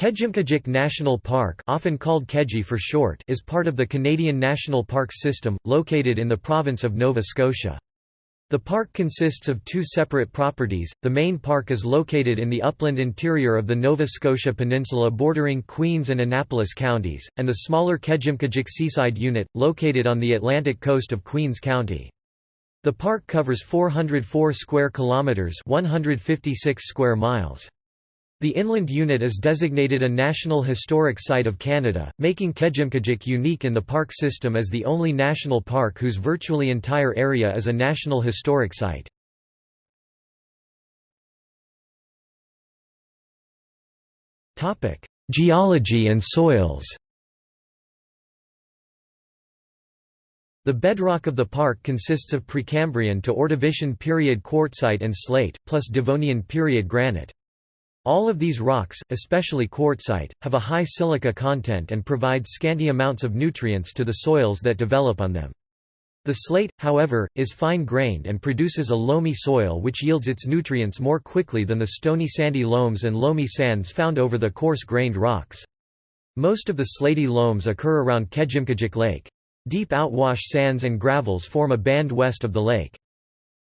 Kejimkujik National Park often called Keji for short is part of the Canadian National Park System, located in the province of Nova Scotia. The park consists of two separate properties. The main park is located in the upland interior of the Nova Scotia Peninsula bordering Queens and Annapolis counties, and the smaller Kejimkujik Seaside Unit, located on the Atlantic coast of Queens County. The park covers 404 square kilometers, 156 square miles. The inland unit is designated a National Historic Site of Canada, making Kejimkujik unique in the park system as the only national park whose virtually entire area is a National Historic Site. Geology and soils The bedrock of the park consists of Precambrian to Ordovician period quartzite and slate, plus Devonian period granite. All of these rocks, especially quartzite, have a high silica content and provide scanty amounts of nutrients to the soils that develop on them. The slate, however, is fine-grained and produces a loamy soil which yields its nutrients more quickly than the stony sandy loams and loamy sands found over the coarse-grained rocks. Most of the slaty loams occur around Kejimkujik Lake. Deep outwash sands and gravels form a band west of the lake.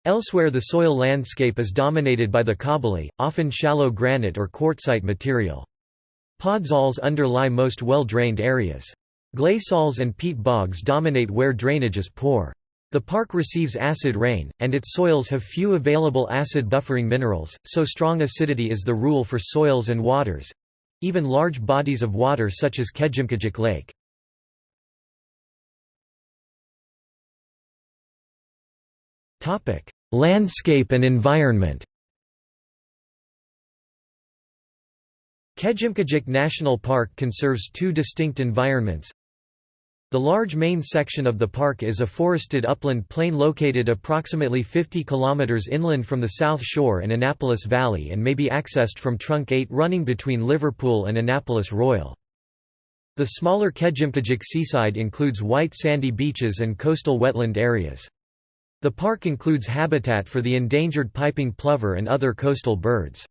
Elsewhere the soil landscape is dominated by the cobbly, often shallow granite or quartzite material. Podzols underlie most well-drained areas. Gleysols and peat bogs dominate where drainage is poor. The park receives acid rain, and its soils have few available acid buffering minerals, so strong acidity is the rule for soils and waters—even large bodies of water such as Kejimkujik Lake. Landscape and environment Kejimkujik National Park conserves two distinct environments. The large main section of the park is a forested upland plain located approximately 50 km inland from the South Shore and Annapolis Valley and may be accessed from Trunk 8 running between Liverpool and Annapolis Royal. The smaller Kejimkujik seaside includes white sandy beaches and coastal wetland areas. The park includes habitat for the endangered piping plover and other coastal birds.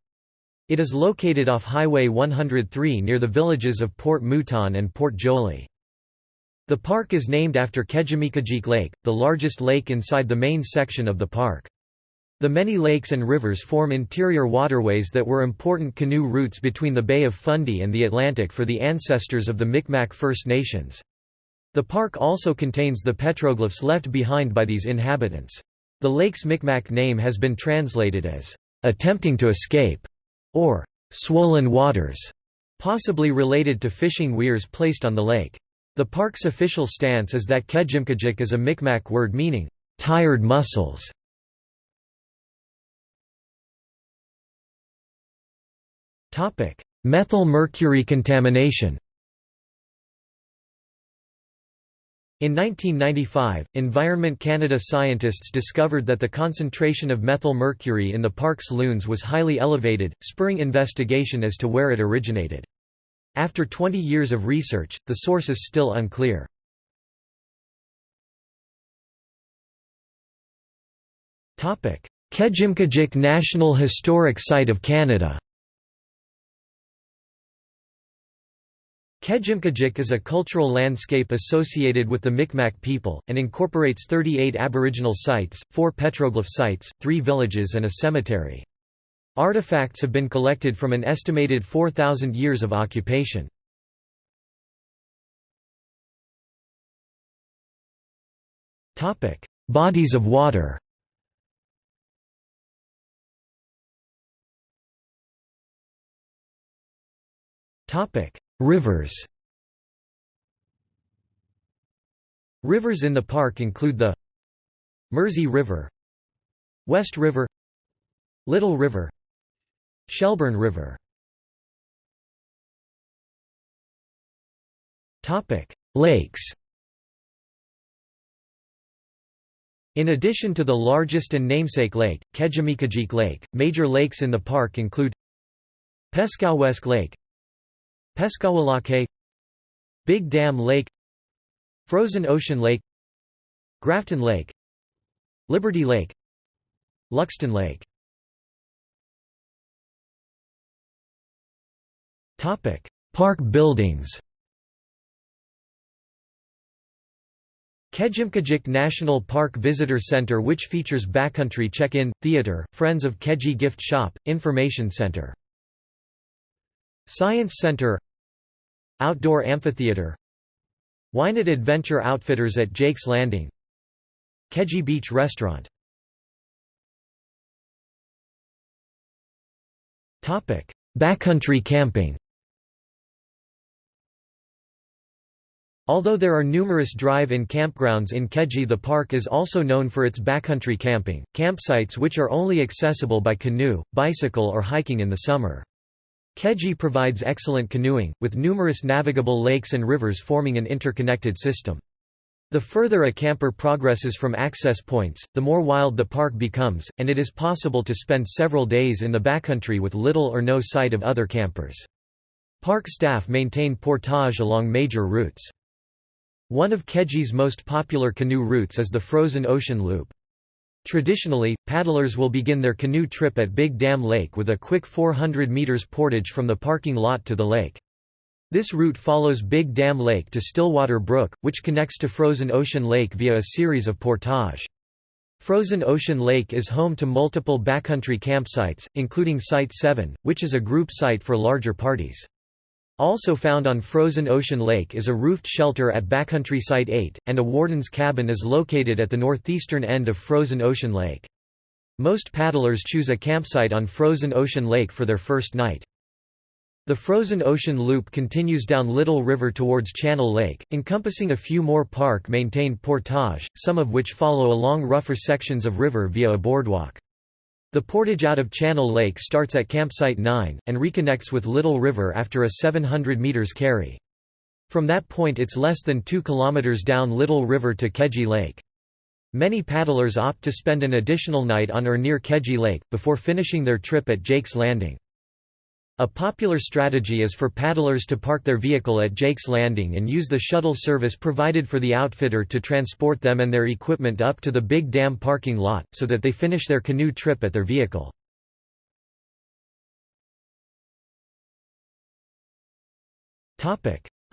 It is located off Highway 103 near the villages of Port Mouton and Port Joli. The park is named after Kejimkujik Lake, the largest lake inside the main section of the park. The many lakes and rivers form interior waterways that were important canoe routes between the Bay of Fundy and the Atlantic for the ancestors of the Micmac First Nations. The park also contains the petroglyphs left behind by these inhabitants. The lake's Micmac name has been translated as, "...attempting to escape", or "...swollen waters", possibly related to fishing weirs placed on the lake. The park's official stance is that Kejimkujik is a Micmac word meaning, "...tired muscles". Methyl mercury contamination In 1995, Environment Canada scientists discovered that the concentration of methyl mercury in the park's loons was highly elevated, spurring investigation as to where it originated. After 20 years of research, the source is still unclear. Kejimkujik National Historic Site of Canada Kejimkujik is a cultural landscape associated with the Micmac people, and incorporates 38 Aboriginal sites, 4 petroglyph sites, 3 villages and a cemetery. Artifacts have been collected from an estimated 4,000 years of occupation. Bodies of water Topic: Rivers. Rivers in the park include the Mersey River West River Little River Shelburne River. Lakes. In addition to the largest and namesake lake, Kejimkujik Lake, major lakes in the park include Peskowesk Lake Peskawa Lake Big Dam Lake Frozen Ocean Lake Grafton Lake Liberty Lake Luxton Lake Topic: Park buildings Kejimkujik National Park Visitor Center which features backcountry check-in, theater, Friends of Keji gift shop, information center. Science Center Outdoor Amphitheater. Whynot Adventure Outfitters at Jake's Landing. Keji Beach Restaurant. Backcountry camping. Although there are numerous drive-in campgrounds in Keji the park is also known for its backcountry camping, campsites which are only accessible by canoe, bicycle or hiking in the summer. Keji provides excellent canoeing, with numerous navigable lakes and rivers forming an interconnected system. The further a camper progresses from access points, the more wild the park becomes, and it is possible to spend several days in the backcountry with little or no sight of other campers. Park staff maintain portage along major routes. One of Keji's most popular canoe routes is the Frozen Ocean Loop. Traditionally, paddlers will begin their canoe trip at Big Dam Lake with a quick 400 meters portage from the parking lot to the lake. This route follows Big Dam Lake to Stillwater Brook, which connects to Frozen Ocean Lake via a series of portage. Frozen Ocean Lake is home to multiple backcountry campsites, including Site 7, which is a group site for larger parties. Also found on Frozen Ocean Lake is a roofed shelter at Backcountry Site 8, and a warden's cabin is located at the northeastern end of Frozen Ocean Lake. Most paddlers choose a campsite on Frozen Ocean Lake for their first night. The Frozen Ocean Loop continues down Little River towards Channel Lake, encompassing a few more park-maintained portage, some of which follow along rougher sections of river via a boardwalk. The portage out of Channel Lake starts at Campsite 9, and reconnects with Little River after a 700 metres carry. From that point it's less than 2 kilometers down Little River to Keji Lake. Many paddlers opt to spend an additional night on or near Keji Lake, before finishing their trip at Jake's Landing. A popular strategy is for paddlers to park their vehicle at Jake's Landing and use the shuttle service provided for the outfitter to transport them and their equipment up to the Big Dam parking lot, so that they finish their canoe trip at their vehicle.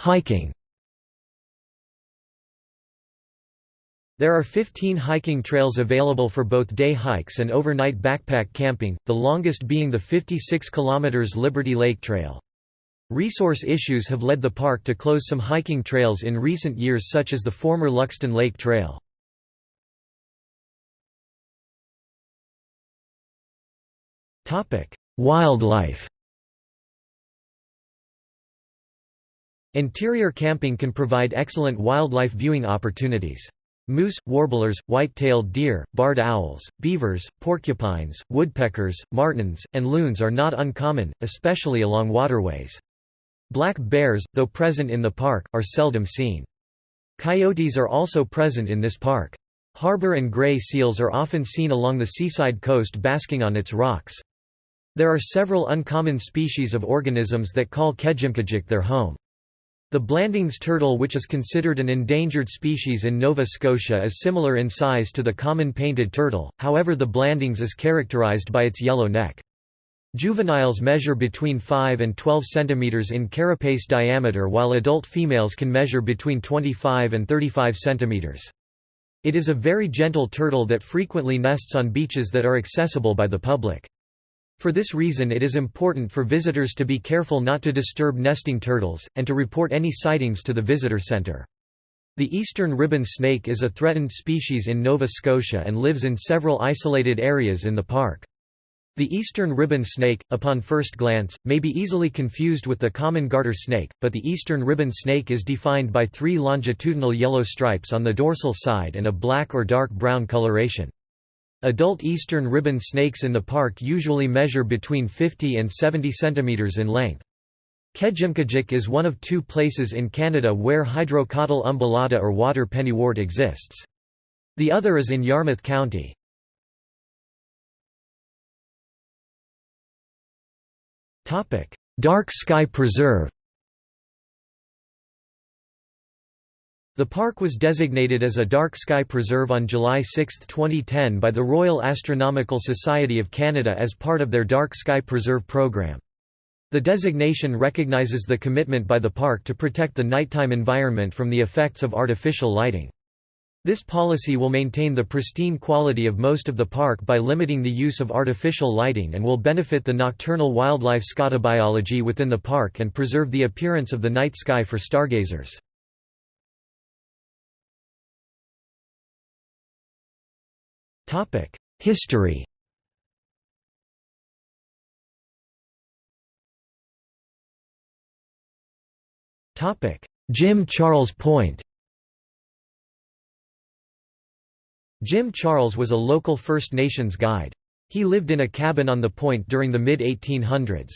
Hiking There are 15 hiking trails available for both day hikes and overnight backpack camping, the longest being the 56 km Liberty Lake Trail. Resource issues have led the park to close some hiking trails in recent years such as the former Luxton Lake Trail. Wildlife Interior camping can provide excellent wildlife viewing opportunities. Moose, warblers, white-tailed deer, barred owls, beavers, porcupines, woodpeckers, martens, and loons are not uncommon, especially along waterways. Black bears, though present in the park, are seldom seen. Coyotes are also present in this park. Harbor and gray seals are often seen along the seaside coast basking on its rocks. There are several uncommon species of organisms that call Kejimkujik their home. The Blandings turtle which is considered an endangered species in Nova Scotia is similar in size to the common painted turtle, however the Blandings is characterized by its yellow neck. Juveniles measure between 5 and 12 cm in carapace diameter while adult females can measure between 25 and 35 cm. It is a very gentle turtle that frequently nests on beaches that are accessible by the public. For this reason it is important for visitors to be careful not to disturb nesting turtles, and to report any sightings to the visitor center. The eastern ribbon snake is a threatened species in Nova Scotia and lives in several isolated areas in the park. The eastern ribbon snake, upon first glance, may be easily confused with the common garter snake, but the eastern ribbon snake is defined by three longitudinal yellow stripes on the dorsal side and a black or dark brown coloration. Adult eastern ribbon snakes in the park usually measure between 50 and 70 cm in length. Kejimkujik is one of two places in Canada where Hydrocotyle umbellata or water pennywort exists. The other is in Yarmouth County. Dark Sky Preserve The park was designated as a dark sky preserve on July 6, 2010 by the Royal Astronomical Society of Canada as part of their Dark Sky Preserve program. The designation recognizes the commitment by the park to protect the nighttime environment from the effects of artificial lighting. This policy will maintain the pristine quality of most of the park by limiting the use of artificial lighting and will benefit the nocturnal wildlife scotobiology within the park and preserve the appearance of the night sky for stargazers. History Jim Charles Point Jim Charles was a local First Nations guide. He lived in a cabin on the point during the mid-1800s.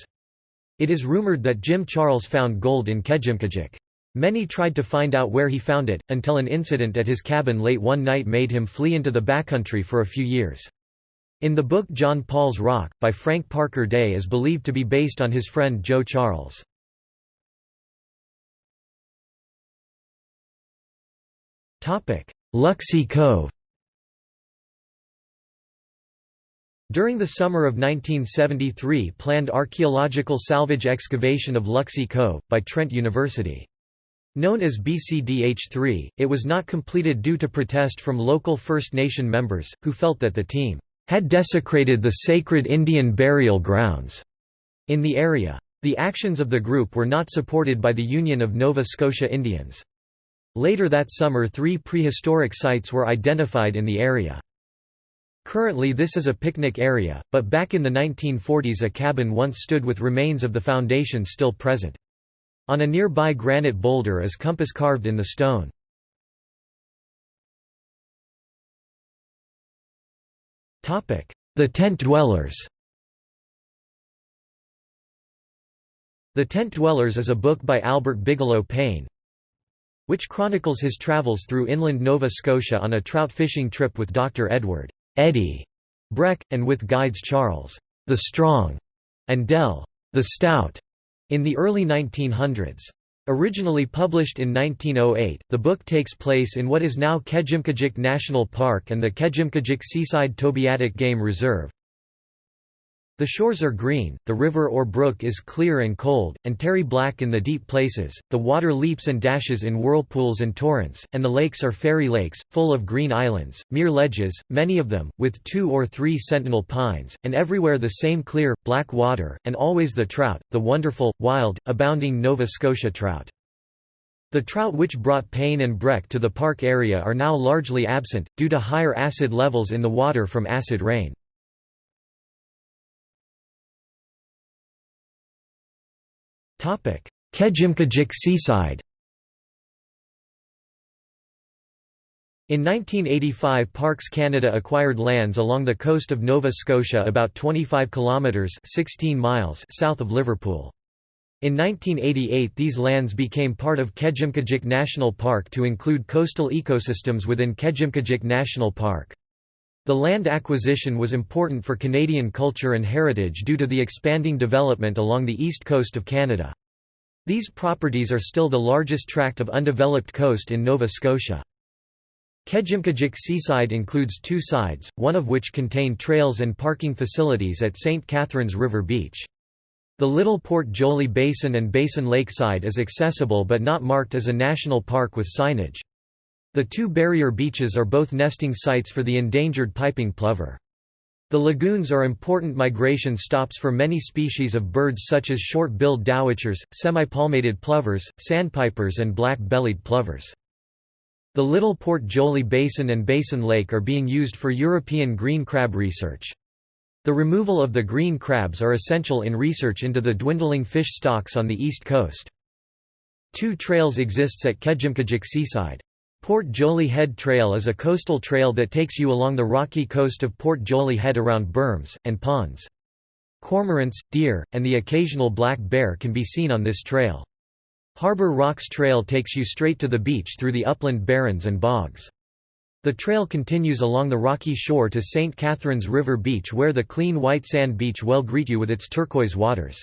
It is rumored that Jim Charles found gold in Kejimkujik. Many tried to find out where he found it, until an incident at his cabin late one night made him flee into the backcountry for a few years. In the book John Paul's Rock, by Frank Parker Day is believed to be based on his friend Joe Charles. Luxie Cove During the summer of 1973 planned archaeological salvage excavation of Luxie Cove, by Trent University. Known as BCDH3, it was not completed due to protest from local First Nation members, who felt that the team had desecrated the sacred Indian burial grounds in the area. The actions of the group were not supported by the Union of Nova Scotia Indians. Later that summer three prehistoric sites were identified in the area. Currently this is a picnic area, but back in the 1940s a cabin once stood with remains of the foundation still present. On a nearby granite boulder is compass carved in the stone. The tent dwellers The Tent Dwellers is a book by Albert Bigelow Paine, which chronicles his travels through inland Nova Scotia on a trout fishing trip with Dr. Edward Eddie Breck, and with guides Charles the Strong and Dell the Stout in the early 1900s. Originally published in 1908, the book takes place in what is now Kejimkujik National Park and the Kejimkujik Seaside Tobeatic Game Reserve. The shores are green, the river or brook is clear and cold, and terry black in the deep places, the water leaps and dashes in whirlpools and torrents, and the lakes are fairy lakes, full of green islands, mere ledges, many of them, with two or three sentinel pines, and everywhere the same clear, black water, and always the trout, the wonderful, wild, abounding Nova Scotia trout. The trout which brought Paine and Breck to the park area are now largely absent, due to higher acid levels in the water from acid rain. Kejimkujik seaside In 1985 Parks Canada acquired lands along the coast of Nova Scotia about 25 kilometres 16 miles south of Liverpool. In 1988 these lands became part of Kejimkujik National Park to include coastal ecosystems within Kejimkujik National Park. The land acquisition was important for Canadian culture and heritage due to the expanding development along the east coast of Canada. These properties are still the largest tract of undeveloped coast in Nova Scotia. Kejimkujik Seaside includes two sides, one of which contain trails and parking facilities at St. Catherine's River Beach. The Little Port Joli Basin and Basin Lakeside is accessible but not marked as a national park with signage. The two barrier beaches are both nesting sites for the endangered piping plover. The lagoons are important migration stops for many species of birds such as short-billed dowitchers, semi-palmated plovers, sandpipers and black-bellied plovers. The Little Port Joli Basin and Basin Lake are being used for European green crab research. The removal of the green crabs are essential in research into the dwindling fish stocks on the east coast. Two trails exists at Kejimkujik Seaside. Port Joli Head Trail is a coastal trail that takes you along the rocky coast of Port Joli Head around berms, and ponds. Cormorants, deer, and the occasional black bear can be seen on this trail. Harbour Rocks Trail takes you straight to the beach through the upland barrens and bogs. The trail continues along the rocky shore to St. Catherine's River Beach where the clean white sand beach well greet you with its turquoise waters.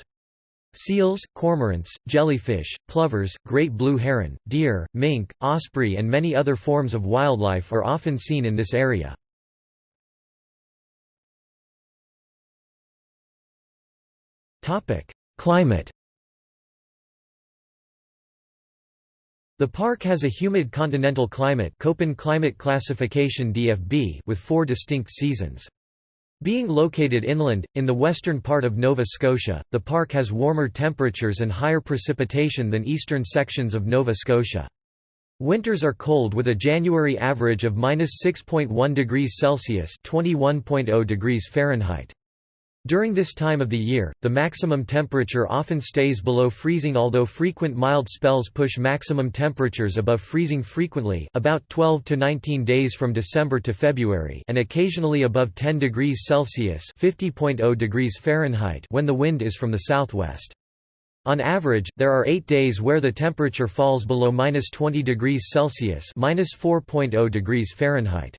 Seals, cormorants, jellyfish, plovers, great blue heron, deer, mink, osprey and many other forms of wildlife are often seen in this area. Climate The park has a humid continental climate Köppen climate classification DFB with four distinct seasons. Being located inland, in the western part of Nova Scotia, the park has warmer temperatures and higher precipitation than eastern sections of Nova Scotia. Winters are cold with a January average of -6.1 degrees Celsius (21.0 degrees Fahrenheit). During this time of the year, the maximum temperature often stays below freezing although frequent mild spells push maximum temperatures above freezing frequently about 12 to 19 days from December to February and occasionally above 10 degrees Celsius (50.0 degrees Fahrenheit) when the wind is from the southwest. On average, there are 8 days where the temperature falls below -20 degrees Celsius (-4.0 degrees Fahrenheit).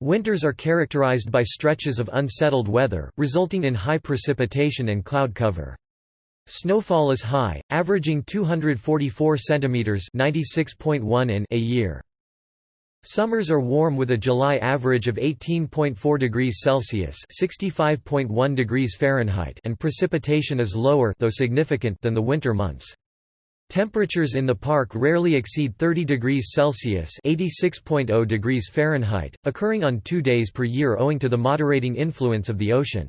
Winters are characterized by stretches of unsettled weather, resulting in high precipitation and cloud cover. Snowfall is high, averaging 244 cm (96.1 in) a year. Summers are warm with a July average of 18.4 degrees Celsius (65.1 degrees Fahrenheit) and precipitation is lower though significant than the winter months. Temperatures in the park rarely exceed 30 degrees Celsius (86.0 degrees Fahrenheit), occurring on 2 days per year owing to the moderating influence of the ocean.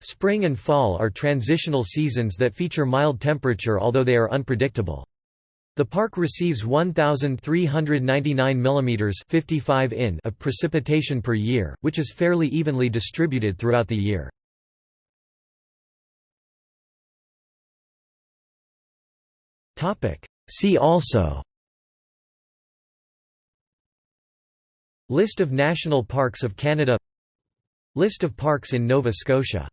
Spring and fall are transitional seasons that feature mild temperature although they are unpredictable. The park receives 1,399 mm 55 in of precipitation per year, which is fairly evenly distributed throughout the year. Topic. See also. List of national parks of Canada. List of parks in Nova Scotia